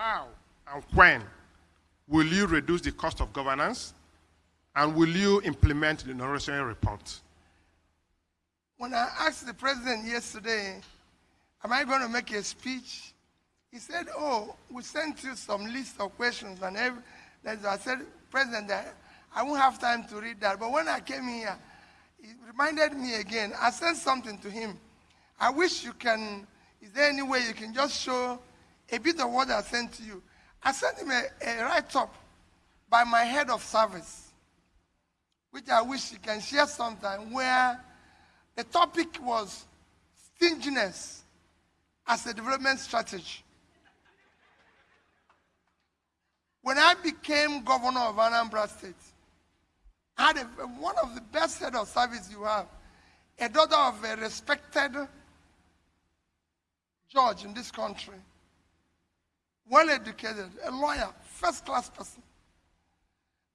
how and when will you reduce the cost of governance? And will you implement the Norwegian report? When I asked the president yesterday, am I going to make a speech? He said, oh, we sent you some list of questions. And every, I said, President, I won't have time to read that. But when I came here, he reminded me again. I sent something to him. I wish you can, is there any way you can just show a bit of what I sent to you? I sent him a, a write-up by my head of service, which I wish he can share sometime, where the topic was stinginess as a development strategy. When I became governor of Anambra State, I had a, one of the best head of service you have, a daughter of a respected judge in this country, well educated, a lawyer, first class person.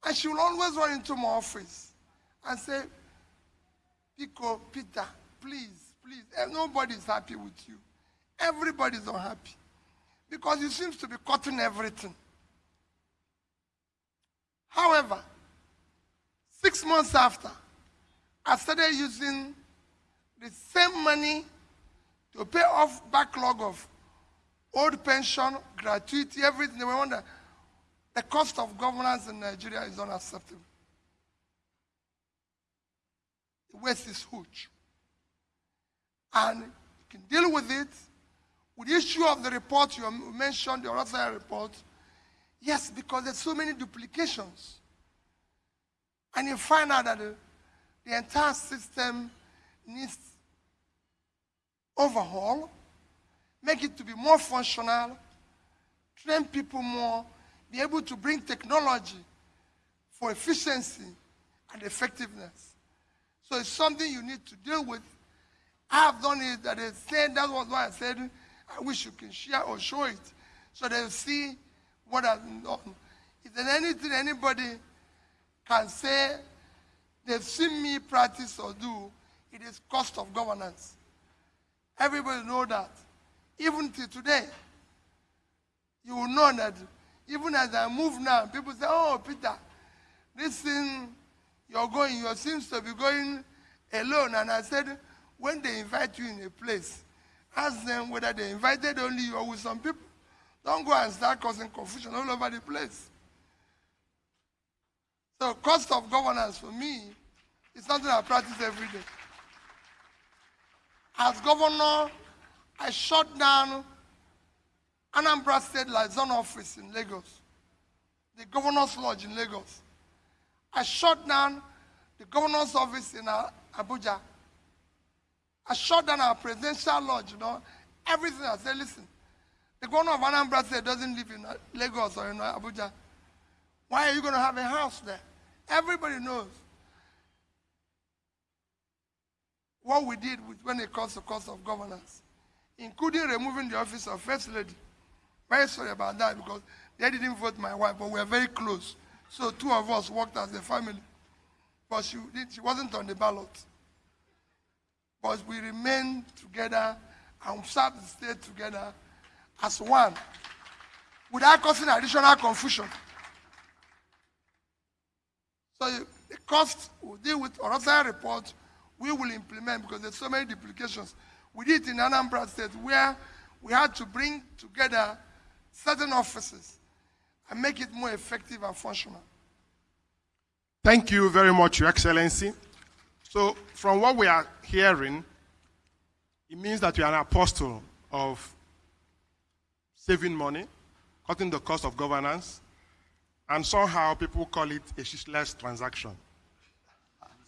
And she will always run into my office and say, Pico, Peter, please, please, eh, nobody is happy with you. Everybody is unhappy. Because you seems to be cutting everything. However, six months after, I started using the same money to pay off backlog of old pension, gratuity, everything. They wonder the cost of governance in Nigeria is unacceptable. The waste is huge. And you can deal with it. With the issue of the report you mentioned, the Oronsaye report, yes, because there's so many duplications. And you find out that the, the entire system needs overhaul, make it to be more functional, train people more, be able to bring technology for efficiency and effectiveness. So it's something you need to deal with. I have done it that they said, that was why I said, I wish you can share or show it so they'll see what has been done. Is there anything anybody can say they've seen me practice or do, it is cost of governance. Everybody know that. Even till today, you will know that even as I move now, people say, oh, Peter, this thing you're going, you seems to be going alone. And I said, when they invite you in a place, ask them whether they invited only you or with some people. Don't go and start causing confusion all over the place. So cost of governance for me is something I practice every day. As governor, I shut down Anambra State Liaison Office in Lagos, the Governor's Lodge in Lagos. I shut down the Governor's Office in uh, Abuja. I shut down our presidential lodge, you know, everything. I said, listen, the governor of Anambra State doesn't live in uh, Lagos or in uh, Abuja. Why are you going to have a house there? Everybody knows what we did with, when it comes to cost of governance, including removing the office of First Lady. Very sorry about that because they didn't vote my wife, but we were very close. So two of us worked as a family. But she, she wasn't on the ballot. But we remained together and served the state together as one without causing additional confusion. So the cost we'll deal with another report we will implement because there's so many duplications. We did it in Anambra State where we had to bring together certain offices and make it more effective and functional. Thank you very much, Your Excellency. So from what we are hearing, it means that you are an apostle of saving money, cutting the cost of governance, and somehow people call it a shiftless transaction.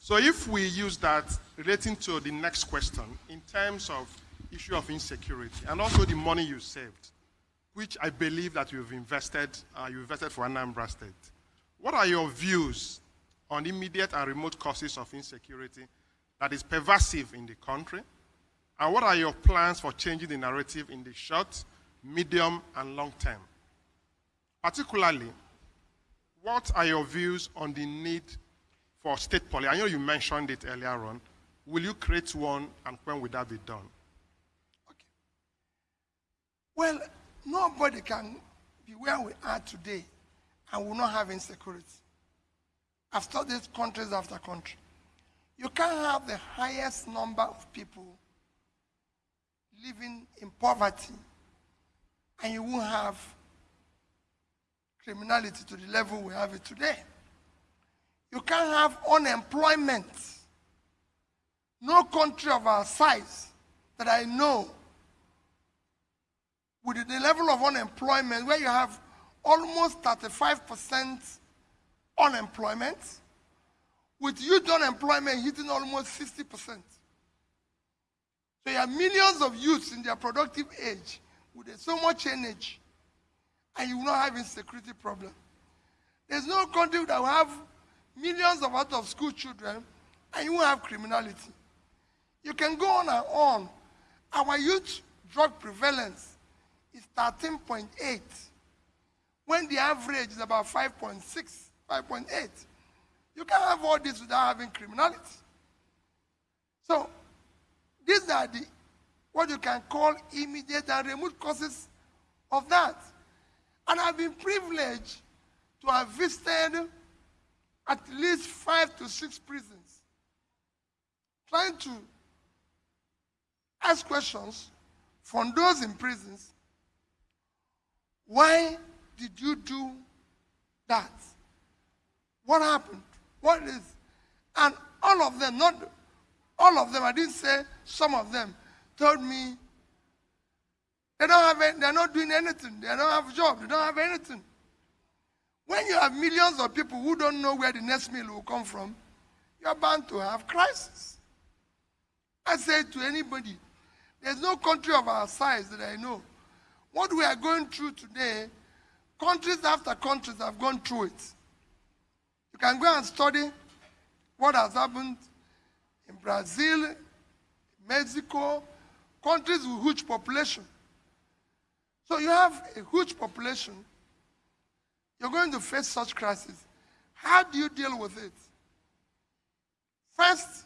So if we use that relating to the next question in terms of issue of insecurity and also the money you saved, which I believe that you've invested, uh, you invested for Anambra State. What are your views on immediate and remote causes of insecurity that is pervasive in the country? And what are your plans for changing the narrative in the short, medium, and long term? Particularly, what are your views on the need for state police? I know you mentioned it earlier on. Will you create one, and when will that be done? Okay. Well, nobody can be where we are today and will not have insecurity. I've studied countries after country. You can't have the highest number of people living in poverty and you won't have criminality to the level we have it today. You can't have unemployment. No country of our size that I know with the level of unemployment where you have almost 35% unemployment, with youth unemployment hitting almost 60%. So you have millions of youths in their productive age with so much energy, and you will not have insecurity problem. There's no country that will have millions of out of school children, and you won't have criminality. You can go on and on. Our youth drug prevalence is 13.8, when the average is about 5.6, 5.8. You can't have all this without having criminality. So, these are the what you can call immediate and remote causes of that. And I've been privileged to have visited at least five to six prisons, trying to ask questions from those in prisons. Why did you do that? What happened? What is? And all of them, not all of them, I didn't say some of them, told me they don't have they're not doing anything. They don't have a job. They don't have anything. When you have millions of people who don't know where the next meal will come from, you're bound to have crisis. I say to anybody, there's no country of our size that I know. What we are going through today, countries after countries have gone through it. You can go and study what has happened in Brazil, Mexico, countries with huge population. So you have a huge population. You're going to face such crisis. How do you deal with it? First,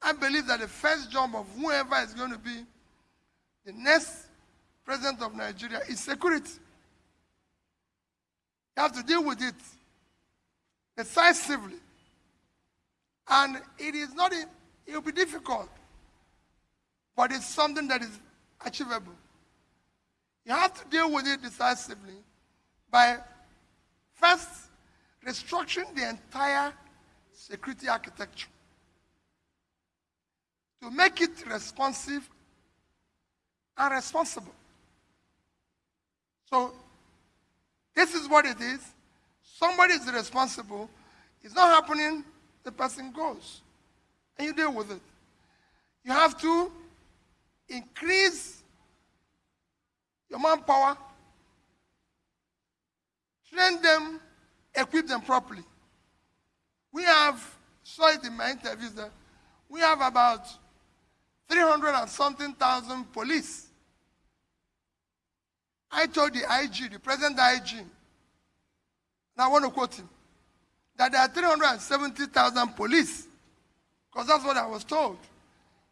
I believe that the first job of whoever is going to be the next president of Nigeria is security. You have to deal with it decisively. And it is not, it will be difficult, but it's something that is achievable. You have to deal with it decisively by first restructuring the entire security architecture to make it responsive and responsible. So, this is what it is. Somebody is responsible. It's not happening, the person goes. And you deal with it. You have to increase your manpower, train them, equip them properly. We have, saw it in my interviews that we have about 300 and something thousand police. I told the IG, the present IG, and I want to quote him, that there are 370,000 police, because that's what I was told.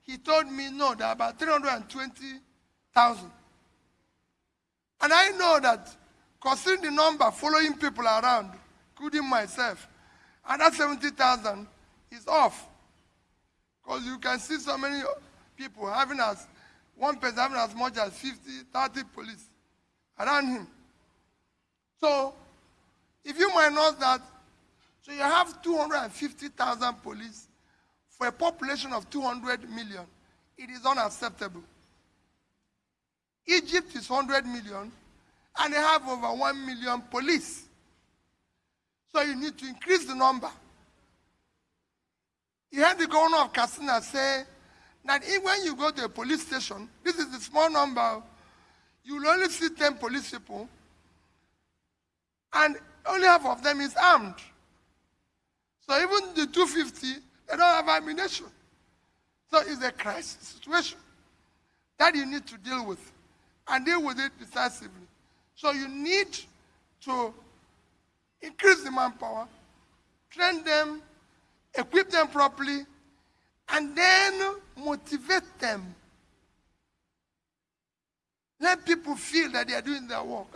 He told me, no, there are about 320,000. And I know that considering the number following people around, including myself, and that 70,000 is off. Because you can see so many people having as, one person having as much as 50, 30 police around him. So, if you minus that, so you have 250,000 police for a population of 200 million. It is unacceptable. Egypt is 100 million, and they have over 1 million police. So you need to increase the number. You heard the governor of Katsina say that if when you go to a police station, this is a small number, you will only see 10 police people, and only half of them is armed. So even the 250, they don't have ammunition. So it's a crisis situation that you need to deal with and deal with it decisively. So you need to increase the manpower, train them, equip them properly, and then motivate them. Let people feel that they are doing their work.